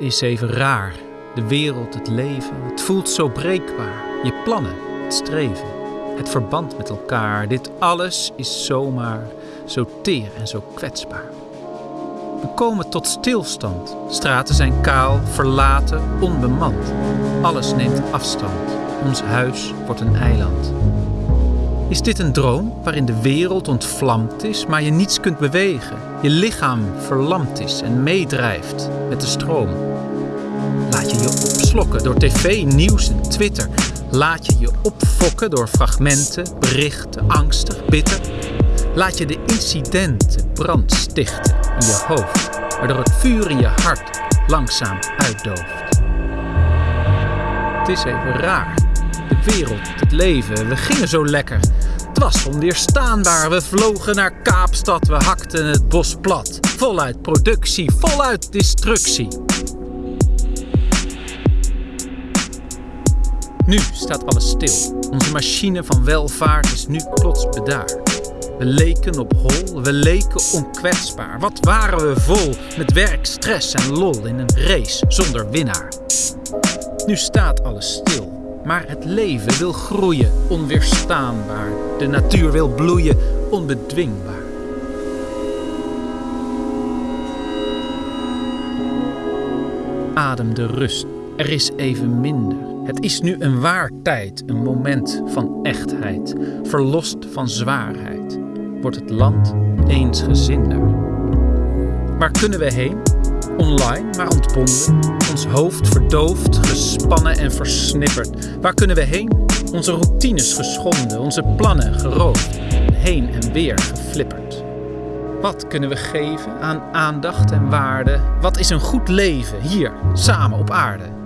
Is even raar. De wereld, het leven, het voelt zo breekbaar. Je plannen, het streven, het verband met elkaar. Dit alles is zomaar zo teer en zo kwetsbaar. We komen tot stilstand. Straten zijn kaal, verlaten, onbemand. Alles neemt afstand. Ons huis wordt een eiland. Is dit een droom waarin de wereld ontvlamd is, maar je niets kunt bewegen? Je lichaam verlamd is en meedrijft met de stroom. Laat je je opslokken door tv, nieuws en Twitter. Laat je je opfokken door fragmenten, berichten, angstig, bitter. Laat je de incidenten brand stichten in je hoofd, waardoor het vuur in je hart langzaam uitdooft. Het is even raar. De wereld, het leven, we gingen zo lekker. Het was onweerstaanbaar. We vlogen naar Kaapstad, we hakten het bos plat. Voluit productie, voluit destructie. Nu staat alles stil. Onze machine van welvaart is nu plots bedaard. We leken op hol, we leken onkwetsbaar. Wat waren we vol met werk, stress en lol in een race zonder winnaar. Nu staat alles stil. Maar het leven wil groeien, onweerstaanbaar. De natuur wil bloeien, onbedwingbaar. Adem de rust. Er is even minder. Het is nu een waar tijd, een moment van echtheid. Verlost van zwaarheid. Wordt het land eensgezinder. Waar kunnen we heen? Online, maar ontbonden. Ons hoofd verdoofd, gespannen en versnipperd. Waar kunnen we heen? Onze routines geschonden, onze plannen geroofd. Heen en weer geflipperd. Wat kunnen we geven aan aandacht en waarde? Wat is een goed leven hier, samen op aarde?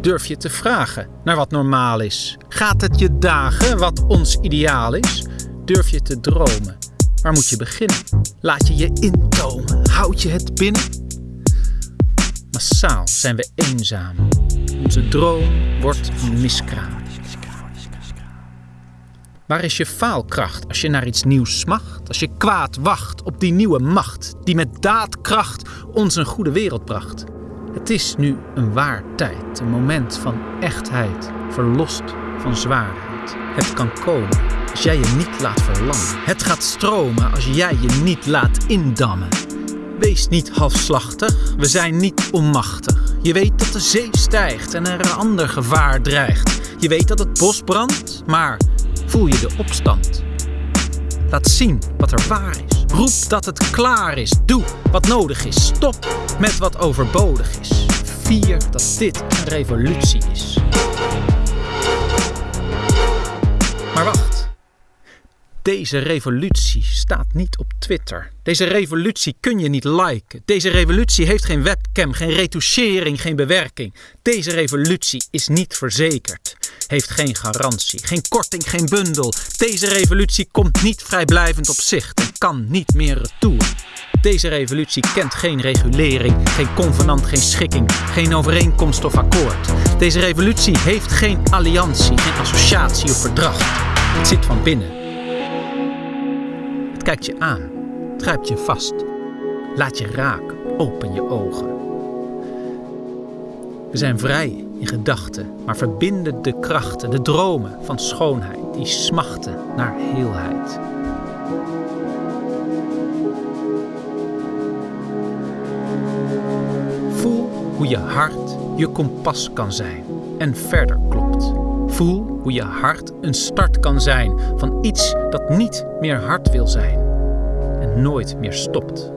Durf je te vragen naar wat normaal is? Gaat het je dagen wat ons ideaal is? Durf je te dromen? Waar moet je beginnen? Laat je je intomen? Houd je het binnen? Massaal zijn we eenzaam. Onze droom wordt een miskraam. Waar is je faalkracht als je naar iets nieuws smacht? Als je kwaad wacht op die nieuwe macht die met daadkracht ons een goede wereld bracht? Het is nu een waar tijd, een moment van echtheid, verlost van zwaarheid. Het kan komen als jij je niet laat verlammen. Het gaat stromen als jij je niet laat indammen. Wees niet halfslachtig, we zijn niet onmachtig. Je weet dat de zee stijgt en er een ander gevaar dreigt. Je weet dat het bos brandt, maar voel je de opstand. Laat zien wat er waar is. Roep dat het klaar is. Doe wat nodig is. Stop met wat overbodig is. Vier dat dit een revolutie is. Maar wacht. Deze revolutie staat niet op Twitter. Deze revolutie kun je niet liken. Deze revolutie heeft geen webcam, geen retouchering, geen bewerking. Deze revolutie is niet verzekerd. Heeft geen garantie, geen korting, geen bundel. Deze revolutie komt niet vrijblijvend op zicht kan niet meer retour. Deze revolutie kent geen regulering, geen convenant, geen schikking, geen overeenkomst of akkoord. Deze revolutie heeft geen alliantie, geen associatie of verdrag. Het zit van binnen. Het kijkt je aan, het grijpt je vast. Laat je raken, open je ogen. We zijn vrij in gedachten, maar verbinden de krachten, de dromen van schoonheid die smachten naar heelheid. Hoe je hart je kompas kan zijn en verder klopt. Voel hoe je hart een start kan zijn van iets dat niet meer hard wil zijn en nooit meer stopt.